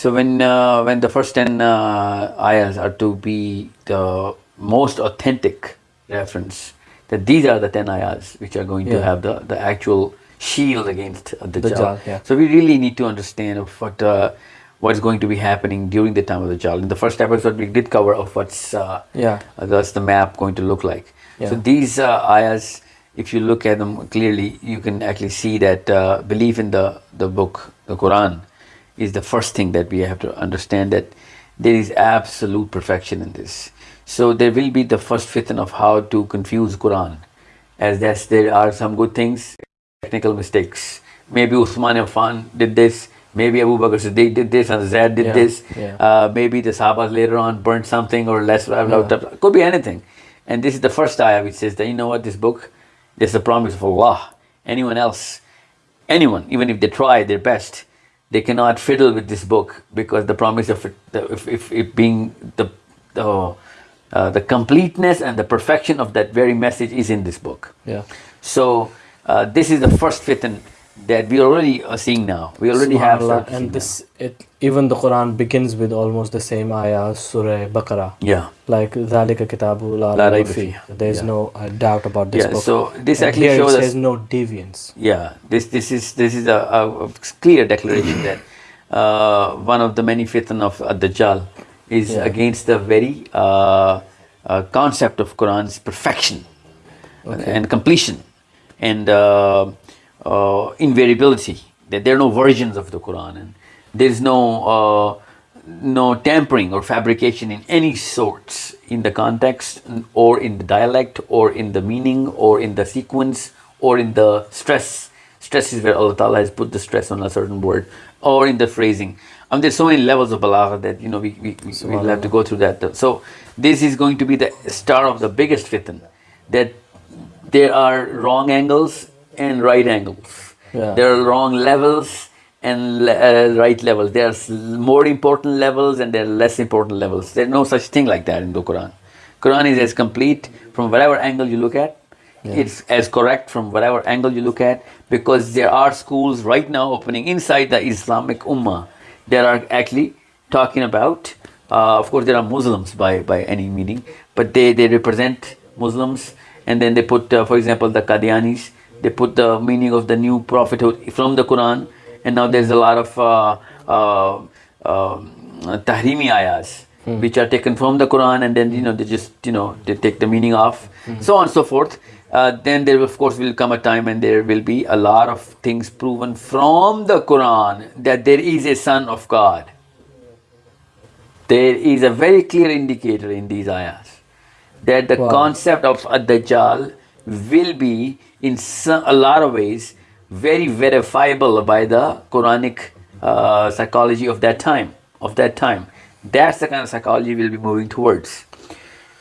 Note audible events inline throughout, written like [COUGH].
So when uh, when the first ten uh, ayahs are to be the most authentic reference, that these are the ten ayahs which are going to have the the actual shield against uh, the Dajjal, yeah. So we really need to understand of what uh, what's going to be happening during the time of the Dajjal. In the first episode, we did cover of what's uh, Yeah. uh, that's the map going to look like. So these uh, ayahs, if you look at them clearly, you can actually see that uh, belief in the, the book, the Quran, is the first thing that we have to understand that there is absolute perfection in this. So there will be the first fitna of how to confuse Quran, as that's there are some good things, technical mistakes. Maybe Uthman Affan did this. Maybe Abu Bakr Siddiq did this, and Zaid did Yeah, this. yeah. Uh, maybe the Sahabas later on burnt something or less. Could be anything. And this is the first ayah which says that you know what this book, this is the promise of Allah. Anyone else, anyone, even if they try their best, they cannot fiddle with this book because the promise of it, the, if, if it being the the, uh, the completeness and the perfection of that very message is in this book. Yeah. So uh, this is the first fitan that we already are seeing now. We already have and this it, even the Quran begins with almost the same ayah, Surah Baqarah. Yeah. Like Zalika Kitabu La, There's yeah. no uh, doubt about this yeah, book. So this and actually shows there's no deviance. Yeah. This this is this is a, a clear declaration that uh, one of the many fitan of uh, Dajjal is yeah. against the very uh, uh, concept of Quran's perfection okay. and completion and uh, uh, invariability. That there are no versions of the Quran and there is no uh, no tampering or fabrication in any sorts in the context or in the dialect or in the meaning or in the sequence or in the stress. Stress is where Allah Ta'ala has put the stress on a certain word or in the phrasing. I mean, there's so many levels of balagha that you know we, we, we we'll have to go through that. So this is going to be the start of the biggest fitan that there are wrong angles and right angles. Yeah. There are wrong levels and le- uh, right levels. There's more important levels and there are less important levels. There's no such thing like that in the Quran. Quran is as complete from whatever angle you look at. It's as correct from whatever angle you look at because there are schools right now opening inside the Islamic Ummah that are actually talking about. Uh, of course, there are Muslims by by any meaning, but they they represent Muslims, and then they put, uh, for example, the Qadianis. They put the meaning of the new prophethood from the Quran, and now there's a lot of uh, uh, um, tahrimi ayahs which are taken from the Quran, and then you know they just you know they take the meaning off, so on and so forth. Uh, then there of course will come a time and there will be a lot of things proven from the Quran that there is a son of God. There is a very clear indicator in these ayahs that the Wow. concept of a Dajjal will be in some, a lot of ways very verifiable by the Quranic uh, psychology of that time. Of that time, that's the kind of psychology we'll be moving towards,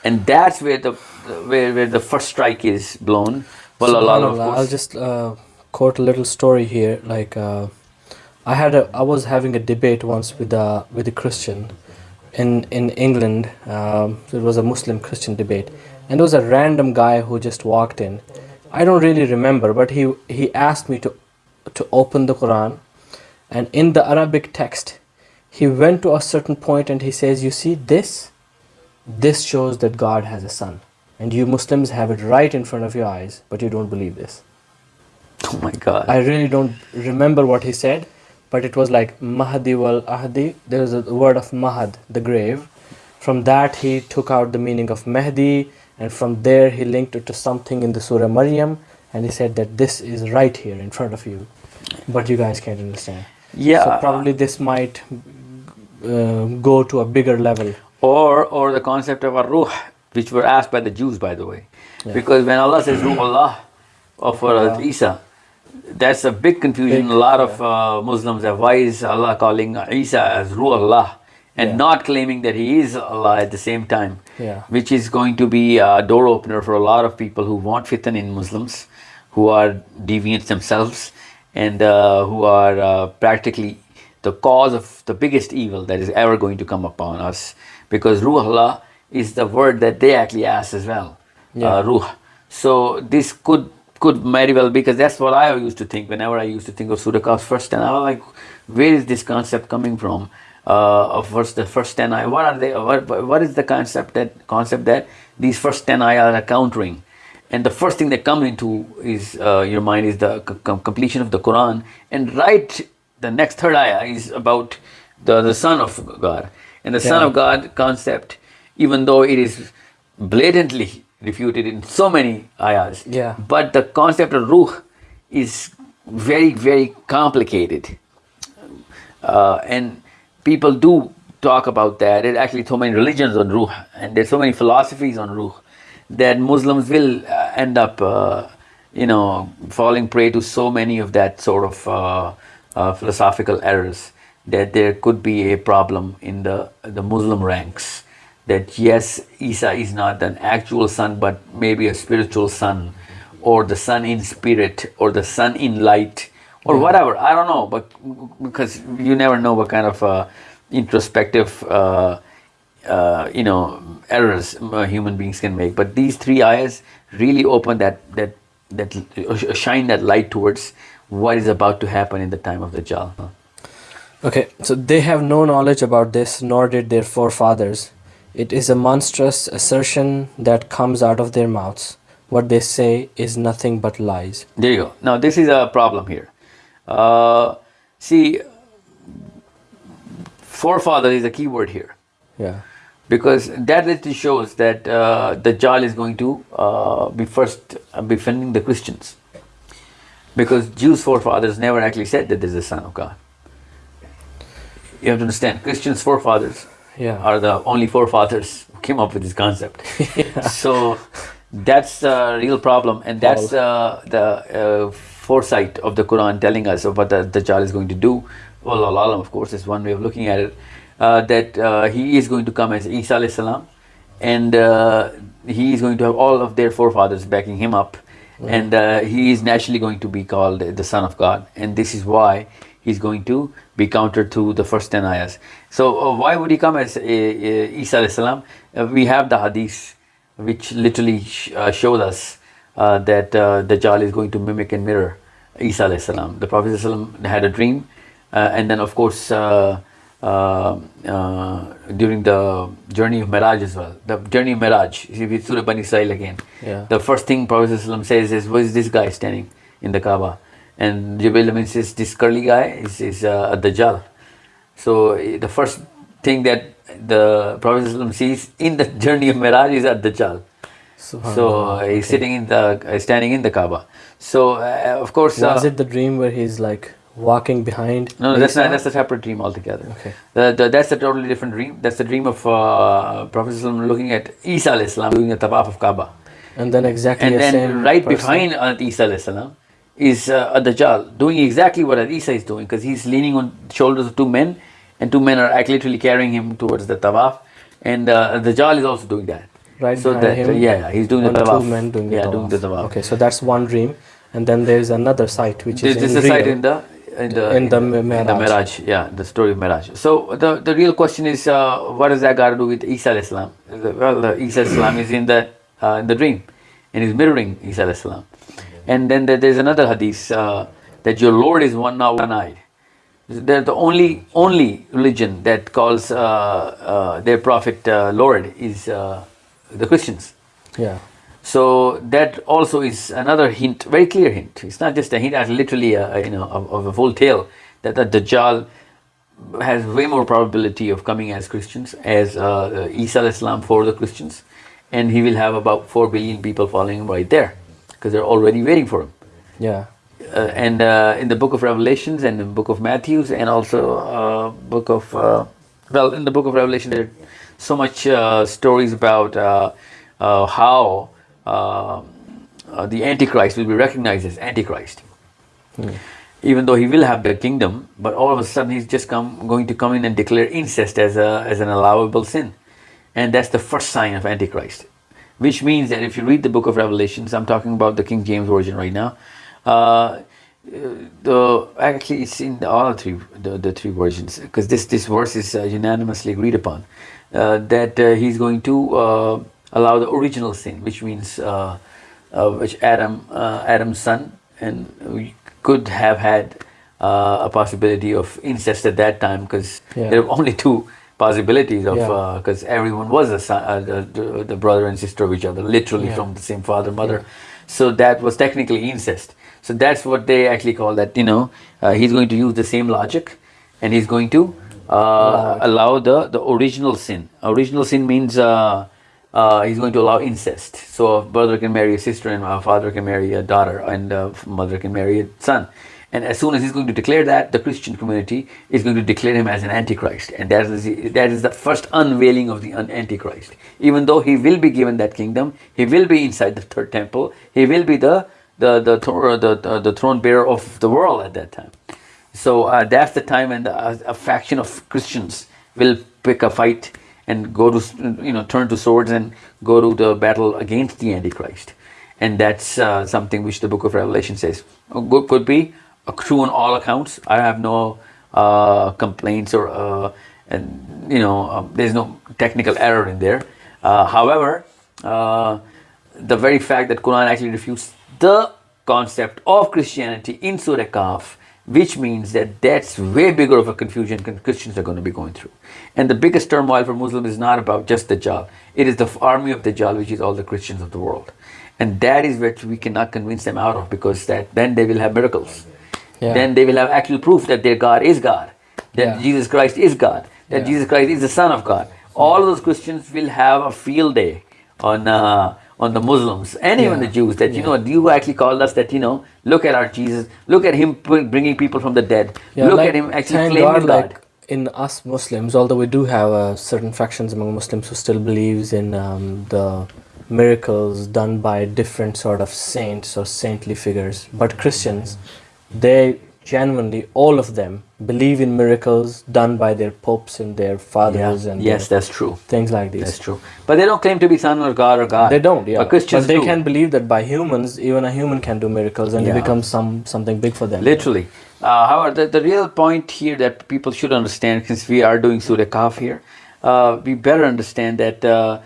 and that's where the where where the first strike is blown. Well, a lot of I'll just uh, quote a little story here. Like uh, I had a, I was having a debate once with a with a Christian in in England. Um, it was a Muslim Christian debate, and there was a random guy who just walked in. I don't really remember, but he he asked me to to open the Quran, and in the Arabic text, he went to a certain point and he says, "You see this." This shows that God has a son, and you Muslims have it right in front of your eyes, but you don't believe this. [LAUGHS] Oh my God! I really don't remember what he said, but it was like Mahdi wal Ahdi. There is a word of Mahad, the grave. From that, he took out the meaning of Mehdi, and from there, he linked it to something in the Surah Maryam, and he said that this is right here in front of you, but you guys can't understand. Yeah. So probably this might uh, go to a bigger level. or or the concept of a ruh, which were asked by the Jews, by the way, because when Allah says ruh Allah of uh, Isa, that's a big confusion. Big, a lot of uh, Muslims have why is Allah calling Isa as ruh Allah and Yeah. not claiming that he is Allah at the same time, Yeah. which is going to be a door opener for a lot of people who want fitan in Muslims, who are deviants themselves, and uh, who are uh, practically the cause of the biggest evil that is ever going to come upon us. Because Ruh Allah is the word that they actually ask as well. Yeah. Uh, ruh. So this could could very well be because that's what I used to think whenever I used to think of Surah Kahf first, and I was like, where is this concept coming from? Uh, of first the first ten ayah. What are they? What, what is the concept that concept that these first ten ayah are countering? And the first thing that comes into is uh, your mind is the c- completion of the Quran, and right the next third ayah is about the, the Son of God. And the Son of God concept, even though it is blatantly refuted in so many ayahs, Yeah. but the concept of ruh is very, very complicated. Uh, and people do talk about that. There's actually so many religions on ruh, and there's so many philosophies on ruh that Muslims will uh, end up, uh, you know, falling prey to so many of that sort of uh, uh, philosophical errors that there could be a problem in the the Muslim ranks. That yes, Isa is not an actual son, but maybe a spiritual son, or the son in spirit, or the son in light, or whatever. I don't know, but because you never know what kind of uh, introspective, uh, uh, you know, errors human beings can make. But these three ayahs really open that that that uh, shine that light towards what is about to happen in the time of the Dajjal. Okay, so they have no knowledge about this, nor did their forefathers. It is a monstrous assertion that comes out of their mouths. What they say is nothing but lies. There you go. Now this is a problem here. Uh, see, forefather is a key word here. Yeah. because that literally shows that uh, the Dajjal is going to uh, be first uh, befriending the Christians. Because Jews' forefathers never actually said that there's a son of God. You have to understand, Christians' forefathers Yeah. are the only forefathers who came up with this concept. [LAUGHS] So that's the real problem, and that's uh, the uh, foresight of the Quran telling us of what the Dajjal is going to do. Well, Allah, of course, is one way of looking at it. Uh, that uh, he is going to come as Isa alayhi salam, and uh, he is going to have all of their forefathers backing him up, and uh, he is naturally going to be called the Son of God, and this is why he's going to be counter to the first 10 ayahs. So uh, why would he come as uh, uh, Isa alayhi salam? Uh, we have the hadith which literally sh- uh, shows us uh, that uh, Dajjal is going to mimic and mirror Isa salam. The Prophet had a dream uh, and then of course uh, uh, uh, during the journey of Miraj as well. The journey of Miraj, if with Surah Bani Israel again. Yeah. The first thing Prophet says is, what is this guy standing in the Kaaba? And Jibril Amin says, this curly guy is, is a Dajjal. So eh, the first thing that the Prophet sees in the [LAUGHS] journey of Miraj is a Dajjal. So uh, he's sitting in the, standing in the Kaaba. So uh, of course, Was uh, it the dream where he's like walking behind? no, no, that's not. That's a separate dream altogether. Okay. The, the, that's a totally different dream. That's the dream of uh, Prophet looking at Isa alayhi salam doing the tawaf of Kaaba. And then exactly And the then right person. behind Isa alayhi salam is uh, a Dajjal doing exactly what Isa is doing because he's leaning on the shoulders of two men and two men are literally carrying him towards the tawaf. And uh, Dajjal is also doing that. Right so that, him. yeah, he's doing the tawaf. Two men doing the yeah, tawaf. doing the tawaf. Okay, so that's one dream, and then there's another site which This, is this in is a site real. in the in the In the in the Miraj. Miraj, yeah, the story of Miraj. So the the real question is, uh, what does that got to do with Isa Islam? Well, the Isa Islam is in the uh, in the dream, and he's mirroring Isa salam. And then there, there's another hadith uh, that your Lord is one now, one eyed. They're the only only religion that calls uh, uh, their prophet uh, Lord is uh, the Christians. Yeah. So that also is another hint, very clear hint. It's not just a hint, it's literally a, a, you know of, of a full tale that the Dajjal has way more probability of coming as Christians as uh, Isa alayhi salam for the Christians, and he will have about four billion people following him right there because they're already waiting for him. Yeah. Uh, and uh, in the book of Revelations and the book of Matthews and also uh, book of uh, well in the book of Revelation there so much uh, stories about uh, uh, how uh, uh, the Antichrist will be recognized as Antichrist, even though he will have the kingdom, but all of a sudden he's just come going to come in and declare incest as a as an allowable sin, and that's the first sign of Antichrist, which means that if you read the book of Revelations, I'm talking about the King James version right now. Uh, the actually it's in all three the, the three versions because this this verse is uh, unanimously agreed upon that uh, he's going to uh, allow the original sin which means uh, uh, which Adam uh, Adam's son and we could have had uh, a possibility of incest at that time because Yeah. there were only two possibilities of Yeah. because everyone was a son, uh, the, the, the brother and sister of each other, literally Yeah. from the same father mother. So that was technically incest. So that's what they actually call that. You know, uh, he's going to use the same logic, and he's going to uh, allow the the original sin. Original sin means. Uh, uh, he's going to allow incest. So a brother can marry a sister, and a father can marry a daughter, and a mother can marry a son. And as soon as he's going to declare that, the Christian community is going to declare him as an antichrist, and that is the, that is the first unveiling of the antichrist. Even though he will be given that kingdom, he will be inside the third temple. He will be the the the the, the, the throne bearer of the world at that time. So uh, that's the time when the, uh, a faction of Christians will pick a fight and go to you know turn to swords and go to the battle against the Antichrist, and that's uh, something which the Book of Revelation says could be true on all accounts. I have no uh, complaints or uh, and you know uh, there's no technical error in there. Uh, however, the very fact that Quran actually refutes the concept of Christianity in Surah Kahf, which means that that's way bigger of a confusion Christians are going to be going through. And the biggest turmoil for Muslims is not about just the Dajjal. It is the army of the Dajjal, which is all the Christians of the world. And that is what we cannot convince them out of because that then they will have miracles. Yeah. Then they will have actual proof that their God is God, that Yeah. Jesus Christ is God, that Yeah. Jesus Christ is the Son of God. All of those Christians will have a field day on uh, on the Muslims and even Yeah. the Jews. That you know, you actually called us. That you know, look at our Jesus. Look at him bringing people from the dead. Yeah, look like, at him actually claiming God, God. like in us Muslims, although we do have uh, certain factions among Muslims who still believes in um, the miracles done by different sort of saints or saintly figures, but Christians, they genuinely all of them believe in miracles done by their popes and their fathers and yes, that's true. things like this That's true. But they don't claim to be son or God or God. They don't, yeah. But Christians they do. can believe that by humans, even a human can do miracles, and Yeah. it becomes some something big for them. Literally. Uh, however, the, the real point here that people should understand, since we are doing Surah Kahf here, uh, we better understand that uh,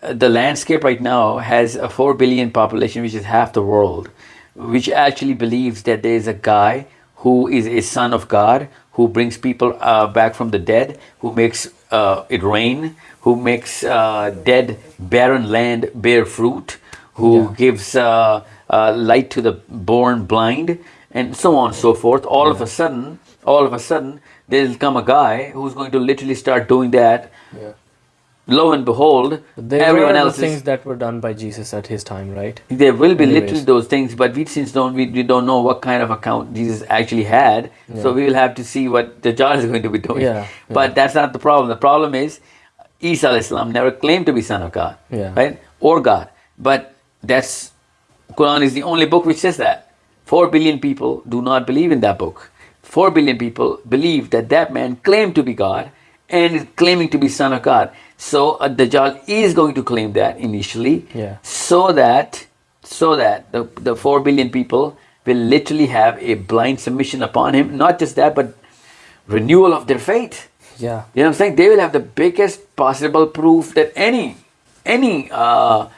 the landscape right now has a 4 billion population, which is half the world, which actually believes that there is a guy who is a son of God, who brings people uh, back from the dead, who makes uh, it rain, who makes uh, dead, barren land bear fruit, who Yeah. gives uh, uh, light to the born blind, and so on and so forth. All of a sudden, all of a sudden, there'll come a guy who's going to literally start doing that. Yeah. Lo and behold, They everyone else the things is. that were done by Jesus at his time, right? There will be Anyways. literally those things, but we since don't we, we don't know what kind of account Jesus actually had, so we will have to see what the Dajjal is going to be doing. Yeah, But that's not the problem. The problem is Isa Islam never claimed to be son of God, Yeah. right, or God. But that's Quran is the only book which says that. Four billion people do not believe in that book. Four billion people believe that that man claimed to be God and is claiming to be son of God. So uh, Dajjal is going to claim that initially, Yeah. so that so that the, the four billion people will literally have a blind submission upon him. Not just that, but renewal of their faith. Yeah. You know what I'm saying? They will have the biggest possible proof that any any uh,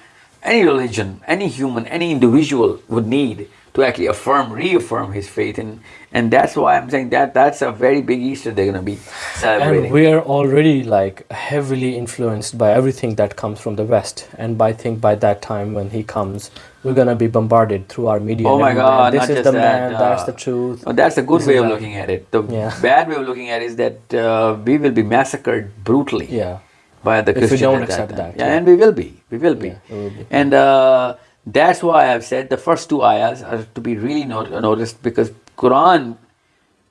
any religion, any human, any individual would need to actually affirm, reaffirm his faith, and and that's why I'm saying that that's a very big Easter they're gonna be celebrating. And we're already like heavily influenced by everything that comes from the West. And by I think by that time when he comes, we're gonna be bombarded through our media. Oh my. God! This is the that, man. that's uh, the truth. oh, that's a good This way of that. looking at it. The Yeah. bad way of looking at it is that uh, we will be massacred brutally. Yeah. by the If we don't accept time. that, Yeah, yeah. and we will be. We will be. Will be. And uh, that's why I've said the first two ayahs are to be really not- noticed because Quran,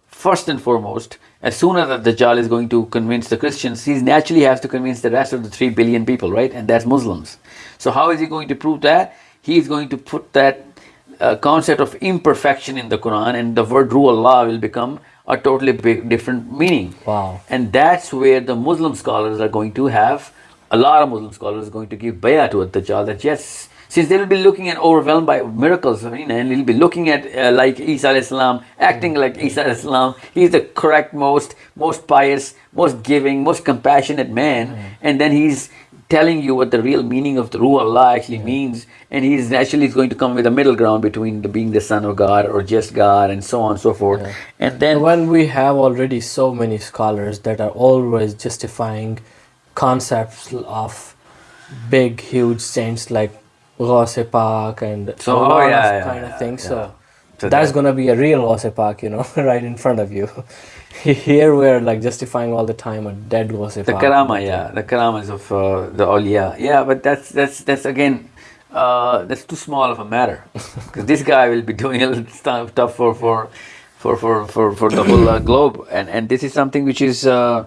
first and foremost, as soon as the Dajjal is going to convince the Christians, he naturally has to convince the rest of the three billion people, right? And that's Muslims. So how is he going to prove that? He is going to put that uh, concept of imperfection in the Quran, and the word "Ruh Allah" will become a totally big, different meaning. Wow. And that's where the Muslim scholars are going to have, a lot of Muslim scholars are going to give bayah to Dajjal that yes, since they will be looking at overwhelmed by miracles, I mean, and they'll be looking at uh, like Isa salam, acting like Isa Islam. He's the correct, most, most pious, most giving, most compassionate man. And then he's telling you what the real meaning of the Ruh Allah actually means, and he's actually going to come with a middle ground between the, being the son of God or just God and so on and so forth. And then when we have already so many scholars that are always justifying concepts of big, huge saints like Ghaus Pak and So, a oh, yeah, of yeah, kind yeah, of things. So, So that's that- gonna be a real Ghaus Pak, you know, [LAUGHS] right in front of you. [LAUGHS] Here we're like justifying all the time a dead Ghaus the Pak. karama, yeah, the karamas of uh, the awliya. Yeah, but that's that's that's again. Uh, that's too small of a matter [LAUGHS] because this guy will be doing a little stuff tough for for for for for, for the whole uh, globe and and this is something which is uh,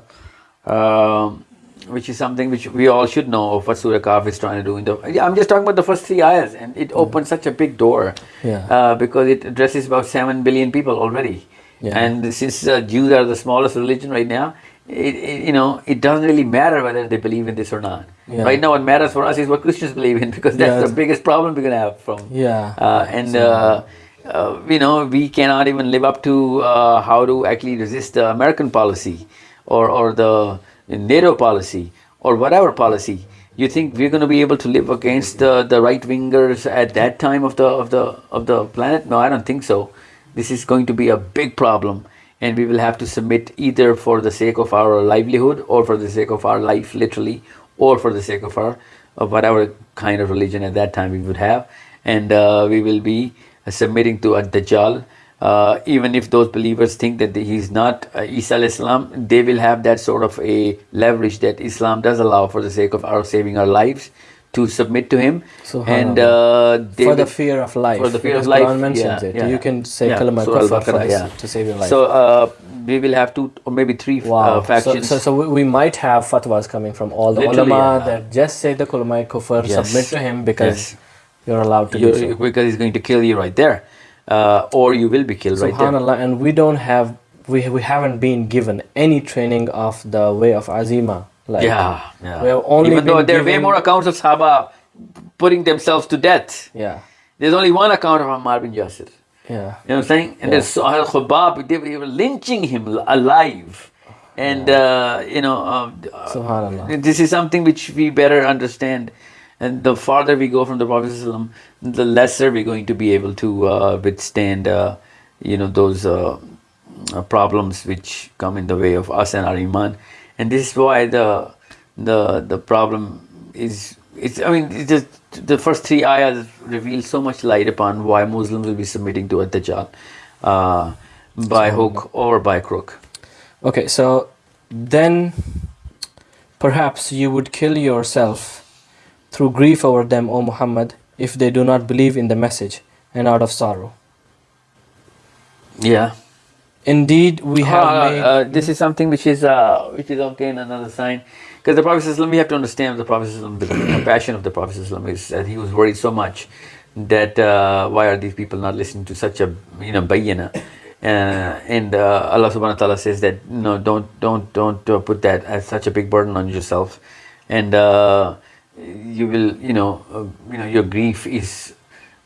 um which is something which we all should know of what Surah Kahf is trying to do in the I'm just talking about the first three ayahs and it opens such a big door Yeah. uh, because it addresses about 7 billion people already Yeah. and since uh, Jews are the smallest religion right now it, it, you know it doesn't really matter whether they believe in this or not Yeah. right now what matters for us is what Christians believe in [LAUGHS] because that's Yeah, the biggest problem we're going to have from Yeah. uh, and uh, uh, you know we cannot even live up to uh, how to actually resist the American policy or or the NATO policy or whatever policy. You think we're going to be able to live against the, the right wingers at that time of the of the of the planet? No, I don't think so. This is going to be a big problem, and we will have to submit either for the sake of our livelihood or for the sake of our life, literally, or for the sake of our of whatever kind of religion at that time we would have, and uh, we will be submitting to a Dajjal. Uh, even if those believers think that he's not uh, Isa alayhi salam, they will have that sort of a leverage that Islam does allow for the sake of our saving our lives to submit to him. and uh, for the fear of life. for the fear because of life. Quran mentions yeah, it. yeah. You can say yeah. kalima Surah kufr for this, yeah. to save your life. So uh, we will have two or maybe three Wow. uh, factions. so, so we, we might have fatwas coming from all the Literally, ulama that just say the kulmai kufr, Yes. submit to him because Yes. you're allowed to do so. because he's going to kill you right there, uh, or you will be killed right there. Subhanallah, and we don't have, we, we haven't been given any training of the way of Azima. Like, Yeah, yeah. We have only Even though there are way more accounts of Sahaba putting themselves to death. Yeah, There's only one account of Ammar bin Yasir. yeah. You know what I'm saying? And there's Al Khubab, they were, lynching him alive. And, uh, you know, uh, Subhanallah. this is something which we better understand. And the farther we go from the Prophet, the lesser we're going to be able to uh, withstand, uh, you know, those uh, uh, problems which come in the way of us and our iman. And this is why the the the problem is. It's, I mean, it's just, the first three ayahs reveal so much light upon why Muslims will be submitting to Ad-Dajjal uh, by hook or by crook. Okay, so then perhaps you would kill yourself through grief over them, O Muhammad, if they do not believe in the message, and out of sorrow. Yeah. Indeed, we ah, have uh, made... Uh, this is something which is uh, which is again another sign, because the Prophet we have to understand the Prophet the [COUGHS] compassion of the Prophet is that he was worried so much that uh, why are these people not listening to such a you know bayana. Uh, and uh, Allah subhanahu wa ta'ala says that no don't don't don't uh, put that as such a big burden on yourself and uh, you will you know uh, you know your grief is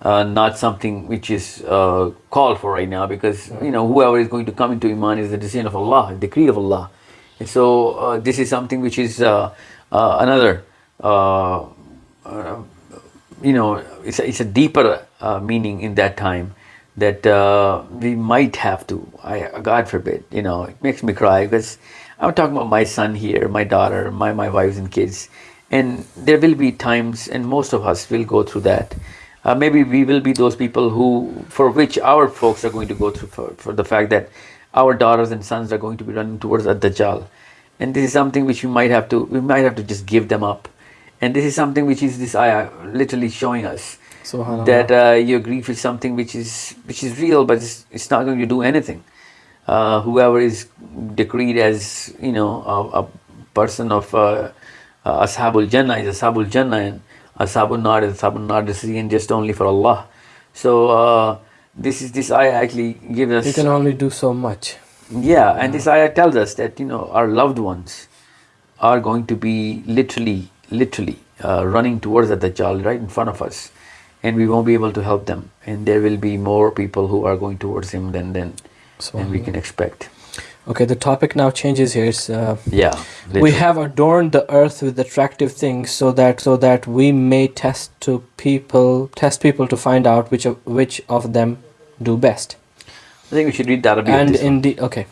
uh, not something which is uh, called for right now because you know whoever is going to come into iman is the decision of Allah, decree of Allah. And so uh, this is something which is uh, uh, another, uh, uh, you know, it's a, it's a deeper uh, meaning in that time that uh, we might have to. I God forbid, you know, it makes me cry because I'm talking about my son here, my daughter, my my wives and kids, and there will be times, and most of us will go through that. Uh, maybe we will be those people who, for which our folks are going to go through for, for the fact that our daughters and sons are going to be running towards Ad-Dajjal. And this is something which we might have to, we might have to just give them up. And this is something which is this ayah literally showing us that uh, your grief is something which is which is real, but it's, it's not going to do anything. Uh, whoever is decreed as you know a, a person of uh, uh, Ashabul Jannah is Ashabul Jannah, and Ashabul Nar is Ashabul Nar. This is again just only for Allah. So uh, this is this ayah actually gives us you can only do so much. yeah, and this ayah tells us that you know our loved ones are going to be literally, literally uh, running towards the Dajjal right in front of us, and we won't be able to help them. And there will be more people who are going towards him than than, than we can expect. Okay, the topic now changes here. It's, uh, Yeah. we literally. have adorned the earth with attractive things so that so that we may test to people test people to find out which of which of them do best. I think we should read the Arabic. of and this one. indeed okay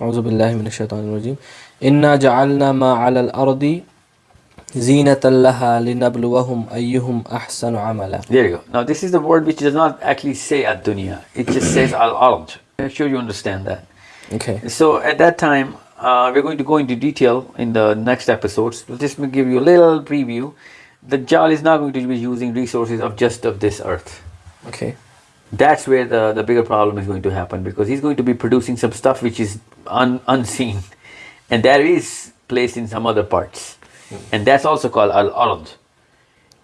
أعوذ بالله من الشيطان الرجيم إنا جعلنا ما على الأرض زينة لها لنبلوهم أيهم أحسن عملا There you go. Now this is the word which does not actually say ad dunya. It just says al ard. Make sure you understand that. okay So at that time, uh, we're going to go into detail in the next episodes. We'll just give you a little preview. The Dajjal is not going to be using resources of just of this earth. okay That's where the, the bigger problem is going to happen because he's going to be producing some stuff which is un, unseen. And that is placed in some other parts. And that's also called al-ard.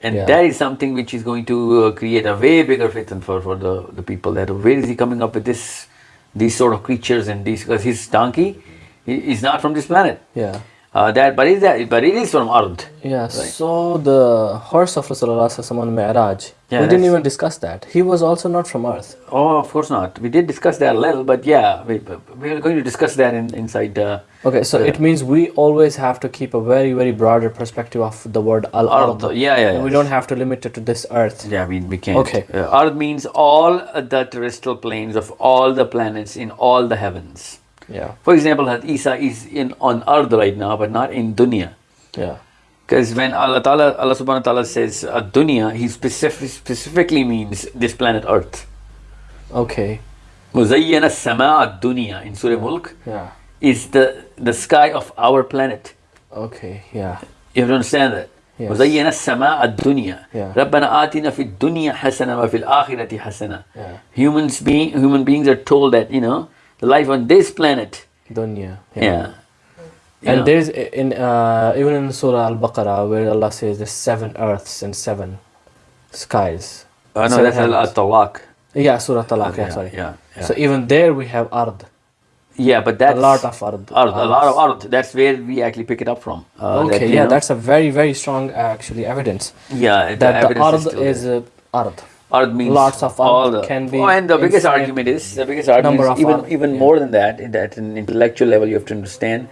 And Yeah. that is something which is going to uh, create a way bigger fitan for, for the, the people. That where is he coming up with this, these sort of creatures and these? Because his donkey is not from this planet. yeah Uh, that, but is that? But it is from Ard. yeah so the horse of Rasulullah sallallahu on Mi'raj Yeah, we didn't even discuss that he was also not from earth Oh, of course not. We did discuss that a little, but yeah, we, we are going to discuss that in, inside. Uh, okay so it means we always have to keep a very very broader perspective of the word al-ard Ard. Yeah, yeah, we don't have to limit it to this earth Yeah, we, we can't. Okay. Uh, Ard means all the terrestrial planes of all the planets in all the heavens. yeah For example, Hazrat Isa is in on Ard right now, but not in dunya. yeah Because when Allah Ta'ala, Allah Subhanahu wa Ta'ala says uh, dunya, He specific, specifically means this planet Earth. okay مزين السماء الدنيا in Surah Mulk yeah is the, the sky of our planet. okay yeah You have to understand that. Yes. وزينا السماء الدنيا Yeah. ربنا آتنا في الدنيا حسنة وفي الآخرة حسنة Yeah. humans being human beings are told that you know the life on this planet dunya yeah, You And know. there's in uh, even in Surah Al-Baqarah where Allah says there's seven earths and seven skies. oh, no that's al heavens. talaq Yeah, Surah Talaq. Yeah, Yeah, sorry. yeah, yeah. So even there we have ard, yeah but that's a lot of ard. ard, a lot of ard that's where we actually pick it up from uh, Okay, you yeah, know, that's a very very strong uh, actually evidence yeah that the evidence ard is there. uh, ard. Means Lots of all the, can be Oh, and the biggest argument is the biggest argument is even even yeah. more than that. In that an intellectual level, you have to understand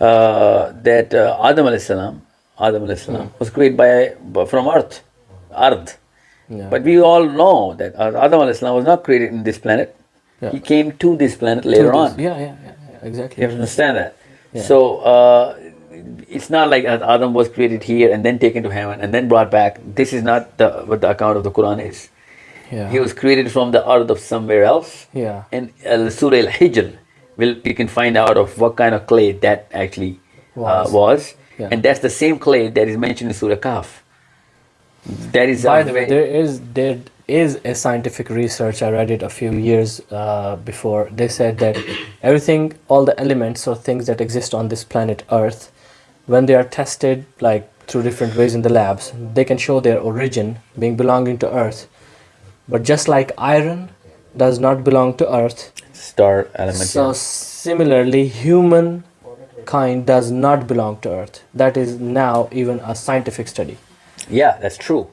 uh, that uh, Adam alayhi salam, Adam alayhi salam was created by by- from earth, ard. Yeah. But we all know that Adam alayhi salam was not created in this planet. Yeah. He came to this planet later To on. this- Yeah, yeah, yeah, yeah, exactly. You have to understand that. So uh, it's not like Adam was created here and then taken to heaven and then brought back. This is not the, what the account of the Quran is. Yeah. He was created from the earth of somewhere else. Yeah. And Al Surah Al Hijr, will you can find out of what kind of clay that actually was. Was. Uh, was. Yeah. And that's the same clay that is mentioned in Surah Kaf. That is By a the way, there is there is a scientific research I read it a few years uh, before. They said that everything, all the elements or things that exist on this planet Earth, when they are tested like through different ways in the labs, they can show their origin being belonging to Earth. But just like iron does not belong to Earth, star element. so yeah. similarly, human kind does not belong to Earth. That is now even a scientific study. Yeah, that's true.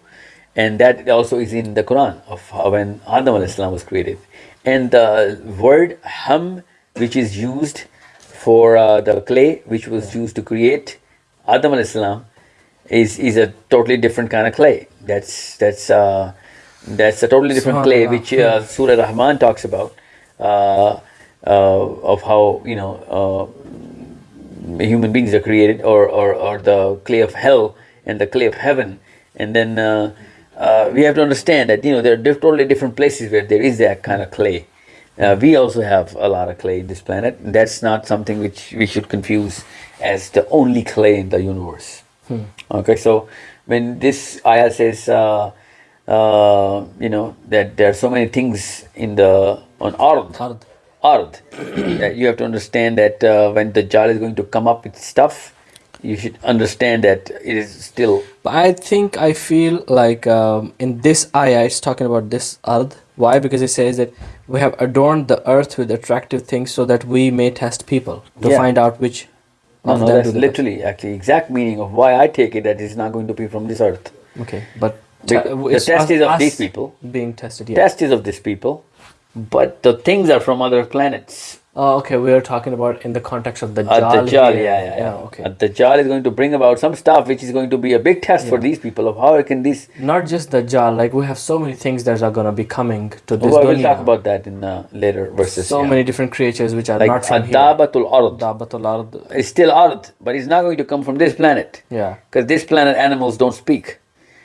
And that also is in the Quran of how when Adam alayhi salam was created. And the word ham, which is used for uh, the clay, which was used to create Adam alayhi salam, is, is a totally different kind of clay. That's that's uh, that's a totally different clay, which uh, Surah Rahman talks about, uh, uh, of how you know uh, human beings are created or, or, or the clay of hell and the clay of heaven. And then uh, uh, we have to understand that you know there are totally different places where there is that kind of clay. Uh, we also have a lot of clay in this planet. That's not something which we should confuse as the only clay in the universe. Okay so when this ayah says uh, uh, you know that there are so many things in the on ard Ard. Ard. [COUGHS] that you have to understand that uh, when the Dajjal is going to come up with stuff, you should understand that it is still. But I think I feel like um, in this ayah it's talking about this ard. Why? Because it says that we have adorned the earth with attractive things so that we may test people to Yeah. find out which No, no, that's literally actually exact meaning of why I take it that it's not going to be from this earth. Okay, but te- the test is of these people. being tested. Yeah. Test is of these people, but the things are from other planets. Oh, okay. We are talking about in the context of the Dajjal Dajjal, here. yeah, yeah, yeah. Okay. The Dajjal is going to bring about some stuff which is going to be a big test for these people of how can this. Not just the Dajjal. Like we have so many things that are gonna be coming to this I will talk about that in uh, later verses. so yeah. many different creatures which are like not from here. Ard. Dabatul Ard. It's still Ard, but it's not going to come from this planet. Yeah. Because this planet animals don't speak.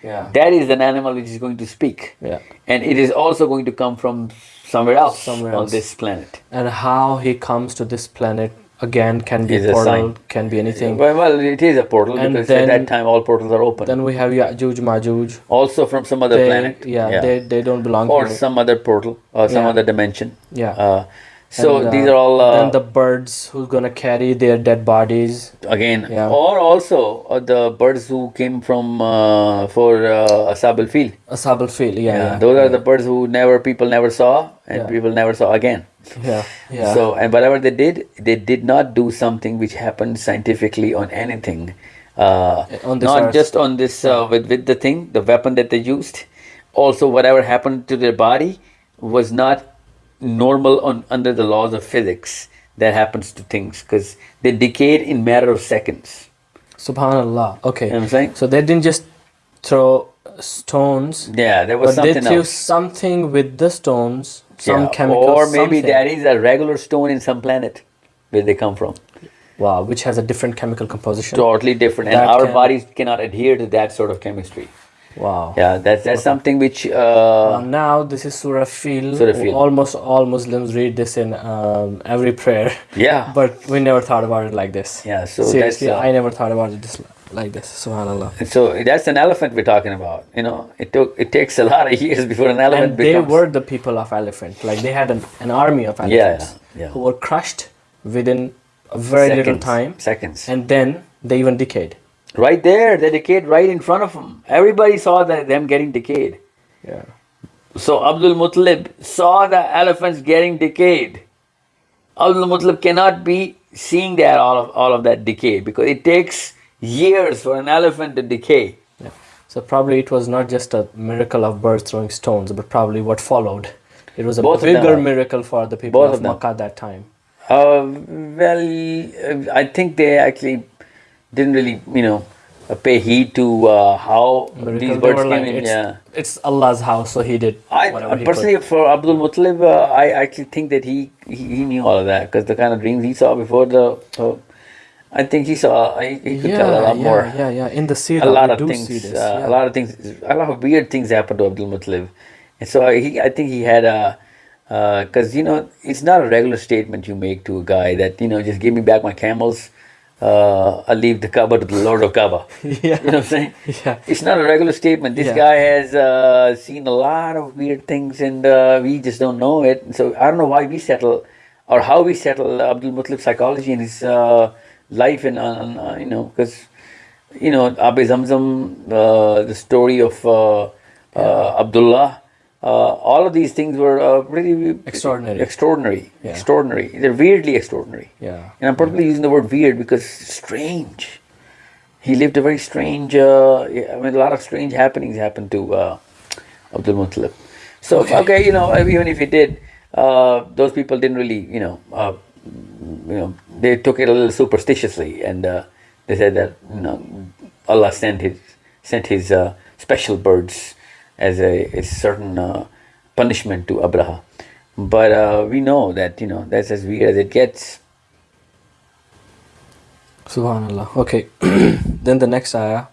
Yeah. That is an animal which is going to speak. Yeah. And it is also going to come from somewhere else Somewhere on this planet. And how he comes to this planet again can be a portal, can be anything. Well, well, it is a portal And because at then- that time all portals are open. Then we have Ya'juj Ma'juj. also from some other They, planet. yeah, they they don't belong or some other portal or some Yeah. other dimension. Yeah. Uh, so And, uh, these are all uh, then the birds who's gonna carry their dead bodies. again, Yeah. or also uh, the birds who came from uh, for uh, Ashab al Fil. Ashab al Fil. Yeah, yeah. those are the birds who never people never saw and Yeah. people never saw again. yeah, yeah. So and whatever they did, they did not do something which happened scientifically on anything. Uh, On this not earth. just on this uh, with with the thing, the weapon that they used. Also, whatever happened to their body was not normal on under the laws of physics that happens to things because they decayed in matter of seconds. Subhanallah. Okay. You know I'm saying? So they didn't just throw uh, stones, Yeah, there was but they threw else. something with the stones, some Yeah, chemical, or maybe something. that is a regular stone in some planet where they come from. wow, which has a different chemical composition. Totally different, and our can- bodies cannot adhere to that sort of chemistry. Wow. Yeah, that's that's something which Uh, uh, now this is Surah Fil. Surah Fil. Almost all Muslims read this in um, every prayer, yeah [LAUGHS] but we never thought about it like this. yeah. So that's Seriously, uh, I never thought about it this, like this. Subhanallah. so that's an elephant we're talking about. You know, it took it takes a lot of [LAUGHS] years before an elephant And they becomes. were the people of elephant. Like they had an, an army of elephants yeah, yeah. who were crushed within a very little time, Seconds. and then they even decayed. Right there, they decayed right in front of them. Everybody saw that them getting decayed. Yeah. So Abdul Muttalib saw the elephants getting decayed. Abdul Muttalib cannot be seeing that all of all of that decay because it takes years for an elephant to decay. Yeah. So probably it was not just a miracle of birds throwing stones, but probably what followed. It was a Both bigger miracle for the people both of, of. Makkah at that time. Uh, well, uh, I think they actually didn't really, you know, uh, pay heed to uh, how these birds came like, in. it's, Yeah. it's Allah's house, so he did I whatever he personally, for Abdul Muttalib, uh, I actually think that he he, he knew all of that because the kind of dreams he saw before the. Uh, I think he saw. He, he could. could Yeah, tell a lot yeah, more. yeah, yeah. In the Sirah, a lot of things. this. uh, yeah. A lot of things. A lot of weird things happened to Abdul Muttalib, and so he. I think he had a. Because you know, it's not a regular statement you make to a guy that you know just give me back my camels. Uh, I'll leave the Kaaba to the Lord of Kaaba. [LAUGHS] Yeah. You know what I'm saying? Yeah. It's not a regular statement. This Yeah. guy has uh, seen a lot of weird things and uh, we just don't know it. So I don't know why we settle or how we settle Abdul Muttalib's psychology and his uh, life and, uh, uh, you know, because, you know, Abu Zamzam, uh, the story of uh, uh, Abdullah, all of these things were uh, pretty Extraordinary. Extraordinary. Yeah. Extraordinary. They're weirdly extraordinary. Yeah. And I'm probably using the word weird because strange. He lived a very strange, uh, I mean, a lot of strange happenings happened to uh, Abdul Muttalib. So, okay. you know, even if he did, uh, those people didn't really, you know, uh, you know, they took it a little superstitiously and uh, they said that, you know, Allah sent his, sent his uh, special birds as a, a certain uh, punishment to Abraha. But uh, we know that, you know, that's as weird as it gets. Subhanallah. Okay. [CLEARS THROAT] then the next ayah.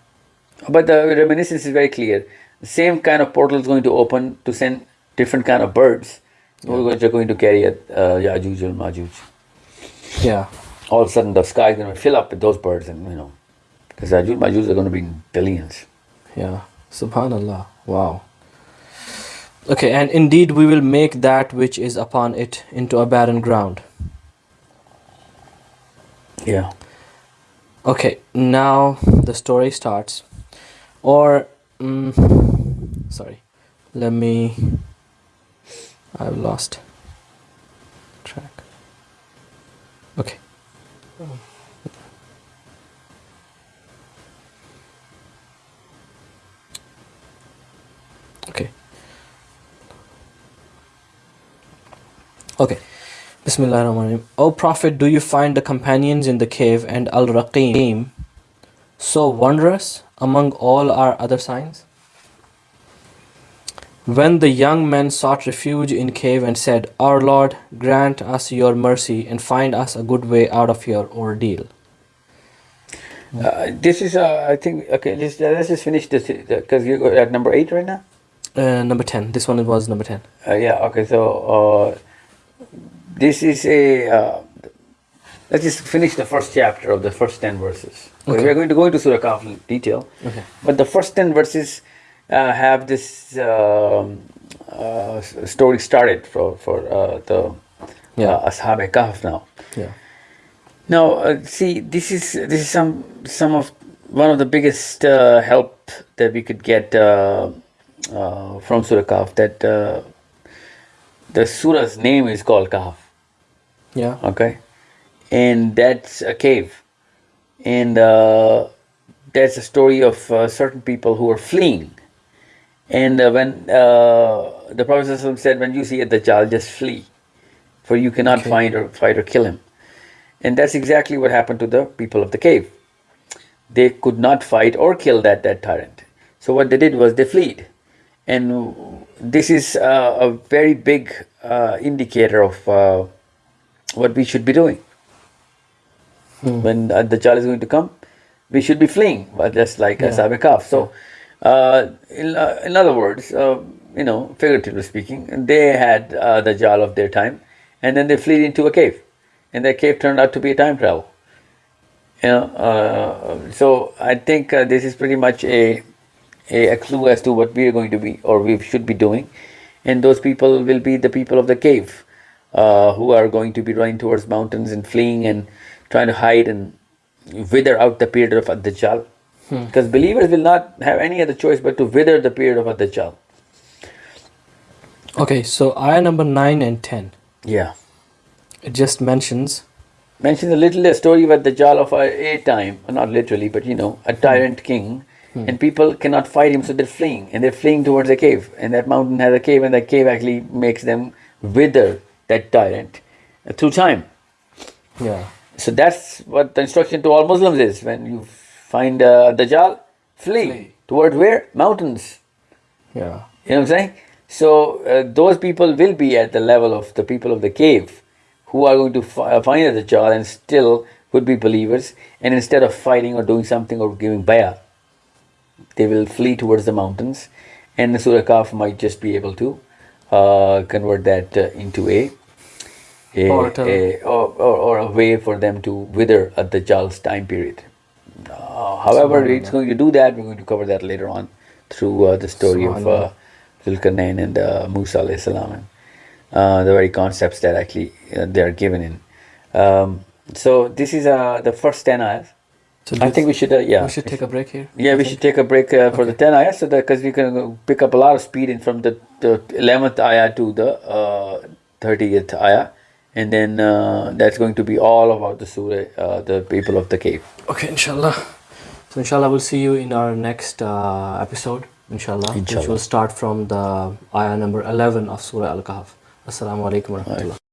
But the reminiscence is very clear. The same kind of portal is going to open to send different kind of birds which are going to carry a uh, Yajuj and Majuj. Yeah. All of a sudden, the sky is going to fill up with those birds, and you know, because Yajuj and Majuj are going to be in billions. Yeah. Subhanallah. Wow. Okay, and indeed we will make that which is upon it into a barren ground. Yeah. Okay, now the story starts. Or, mm, sorry, let me. I've lost Okay. Bismillahirrahmanirrahim. O Prophet, do you find the companions in the cave and Al Raqim so wondrous among all our other signs? When the young men sought refuge in cave and said, Our Lord, grant us your mercy and find us a good way out of your ordeal. Uh, this is, uh, I think, okay, let's, let's just finish this because you're at number eight right now. Uh, number 10. This one was number 10. Uh, yeah, okay, so uh, this is a. Uh, let's just finish the first chapter of the first 10 verses. Okay. We are going to go into Surah Kahf in detail. Okay. But the first 10 verses uh, have this um, uh, story started for, for uh, the Yeah. uh, Ashab Kahf now. Yeah. Now, uh, see, this is this is some some of one of the biggest uh, help that we could get uh, uh, from Surah Kahf. That uh, the surah's name is called Kahf. Yeah. Okay, and that's a cave, and uh, that's a story of uh, certain people who are fleeing. And uh, when uh, the Prophet said, "When you see a Dajjal, just flee, for you cannot Okay. find or fight or kill him." And that's exactly what happened to the people of the cave. They could not fight or kill that, that tyrant. So what they did was they fled. And this is uh, a very big uh, indicator of uh, what we should be doing. When uh, the Dajjal is going to come, we should be fleeing, but just like Yeah. Ashab Kahf. So, uh, in, uh, in other words, uh, you know, figuratively speaking, they had uh, the Dajjal of their time, and then they fled into a cave, and that cave turned out to be a time travel. You know, uh, so I think uh, this is pretty much a, a a clue as to what we are going to be or we should be doing, and those people will be the people of the cave, uh, who are going to be running towards mountains and fleeing and trying to hide and wither out the period of Ad-Dajjal. Hmm. Because believers will not have any other choice but to wither the period of Ad-Dajjal. Okay, so ayah number 9 and 10. Yeah. It just mentions mentions a little a story about the Dajjal of a, a time, not literally, but you know, a hmm. tyrant king, hmm. and people cannot fight him, so they're fleeing, and they're fleeing towards a cave, and that mountain has a cave, and that cave actually makes them wither that tyrant through time. yeah. So that's what the instruction to all Muslims is: when you find uh, Dajjal, flee, Flee. towards where mountains. Yeah. You know what I'm saying? So uh, those people will be at the level of the people of the cave who are going to fi- uh, find the Dajjal and still would be believers. And instead of fighting or doing something or giving bayah, they will flee towards the mountains. And the Surah Kahf might just be able to uh, convert that uh, into a a, a or, or, or a way for them to wither at the Dajjal's time period. Uh, however, it's going to do that. We're going to cover that later on through uh, the story of uh, Zulkarnain and uh, Musa alayhi salam and uh, the very concepts that actually uh, they are given in. Um, so this is uh, the first ten ayahs. So I think we should, uh, yeah, we should take a break here. yeah, we should take a break uh, for the 10 ayah so that because we can pick up a lot of speed in from the, the 11th ayah to the uh, 30th ayah. And then uh, that's going to be all about the surah, uh, the people of the cave. Okay, inshallah. So inshallah we'll see you in our next uh, episode, inshallah, which will start from the ayah number 11 of Surah Al-Kahf. Assalamu alaikum wa rahmatullah.